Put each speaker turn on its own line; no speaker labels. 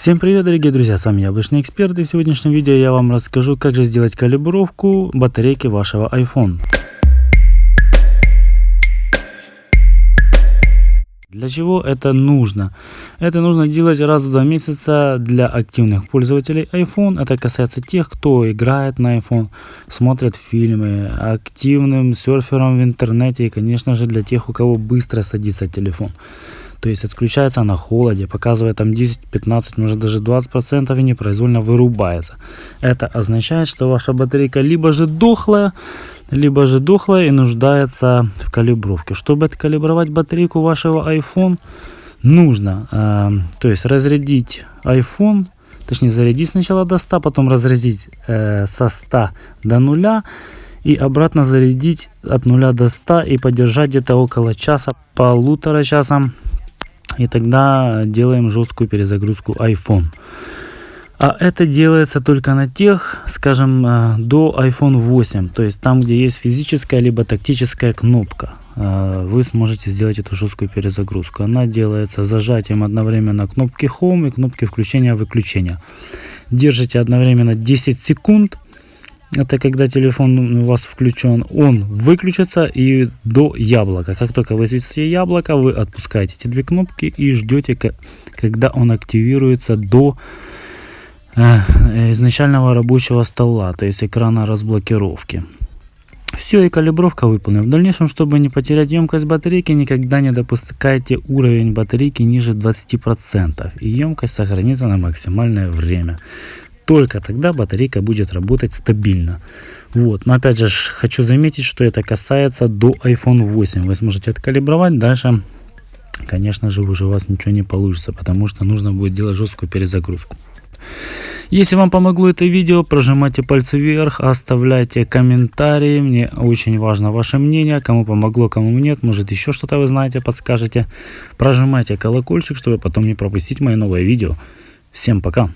Всем привет, дорогие друзья, с вами Яблочный Эксперт и в сегодняшнем видео я вам расскажу, как же сделать калибровку батарейки вашего iPhone. Для чего это нужно? Это нужно делать раз в два месяца для активных пользователей iPhone. Это касается тех, кто играет на iPhone, смотрит фильмы, активным серфером в интернете и, конечно же, для тех, у кого быстро садится телефон. То есть отключается на холоде, показывает там 10-15, может даже 20% и непроизвольно вырубается. Это означает, что ваша батарейка либо же дохлая, либо же дохлая и нуждается в калибровке. Чтобы откалибровать батарейку вашего iPhone, нужно э, то есть разрядить iPhone, точнее зарядить сначала до 100, потом разрядить э, со 100 до 0 и обратно зарядить от 0 до 100 и подержать где-то около часа, полутора часа и тогда делаем жесткую перезагрузку iPhone. А это делается только на тех, скажем, э, до iPhone 8, то есть там, где есть физическая либо тактическая кнопка. Э, вы сможете сделать эту жесткую перезагрузку. Она делается зажатием одновременно кнопки Home и кнопки включения-выключения. Держите одновременно 10 секунд – это когда телефон у вас включен, он выключится и до яблока. Как только вы свистите яблоко, вы отпускаете эти две кнопки и ждете, когда он активируется до э, изначального рабочего стола, то есть экрана разблокировки. Все, и калибровка выполнена. В дальнейшем, чтобы не потерять емкость батарейки, никогда не допускайте уровень батарейки ниже 20%. И емкость сохранится на максимальное время только тогда батарейка будет работать стабильно. Вот. Но опять же хочу заметить, что это касается до iPhone 8. Вы сможете откалибровать, дальше, конечно же, уже у вас ничего не получится, потому что нужно будет делать жесткую перезагрузку. Если вам помогло это видео, прожимайте пальцы вверх, оставляйте комментарии. Мне очень важно ваше мнение. Кому помогло, кому нет. Может еще что-то вы знаете, подскажете. Прожимайте колокольчик, чтобы потом не пропустить мои новые видео. Всем пока!